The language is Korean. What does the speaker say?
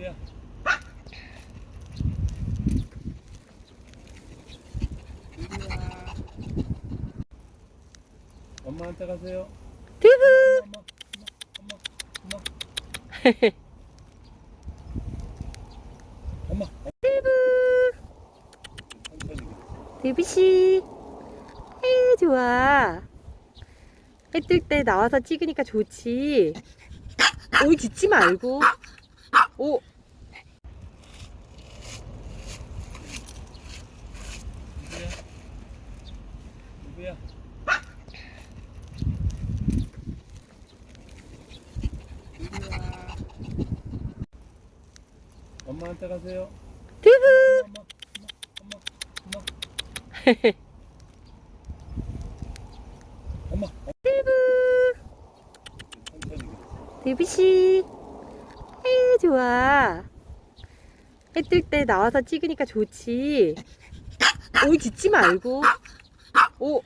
뭐야? 엄마한테 가세요. 두부. 엄마, 엄마, 엄마, 엄마. 엄마. 두부. 두부 씨. 아유 좋아. 해 뜰 때 나와서 찍으니까 좋지. 어, 오이 짖지 말고. 오. 누구야? 엄마한테 가세요. 두부 엄마, 엄마, 엄마, 엄마. 두부 천천히. 두부 씨 아유 좋아 해 뜰 때 나와서 찍으니까 좋지 오이 짖지 말고 오